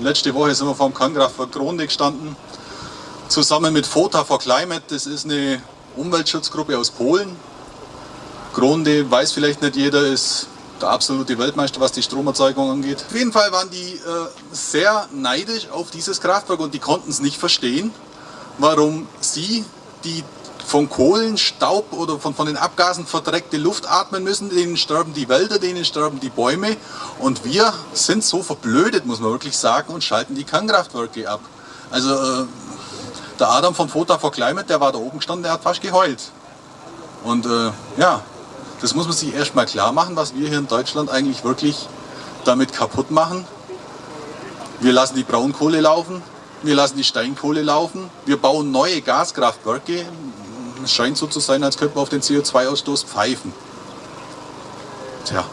letzte Woche sind wir vor dem Kernkraftwerk Gronde gestanden, zusammen mit FOTA for Climate. Das ist eine Umweltschutzgruppe aus Polen. Gronde, weiß vielleicht nicht jeder, ist der absolute Weltmeister, was die Stromerzeugung angeht. Auf jeden Fall waren die äh, sehr neidisch auf dieses Kraftwerk und die konnten es nicht verstehen, warum sie, die von Kohlenstaub oder von, von den Abgasen verdreckte Luft atmen müssen, denen sterben die Wälder, denen sterben die Bäume und wir sind so verblödet, muss man wirklich sagen, und schalten die Kernkraftwerke ab. Also äh, der Adam von Fota for Climate, der war da oben gestanden, der hat fast geheult. Und äh, ja, das muss man sich erstmal klar machen, was wir hier in Deutschland eigentlich wirklich damit kaputt machen. Wir lassen die Braunkohle laufen, wir lassen die Steinkohle laufen, wir bauen neue Gaskraftwerke. Es scheint so zu sein, als könnte man auf den CO2-Ausstoß pfeifen. Tja.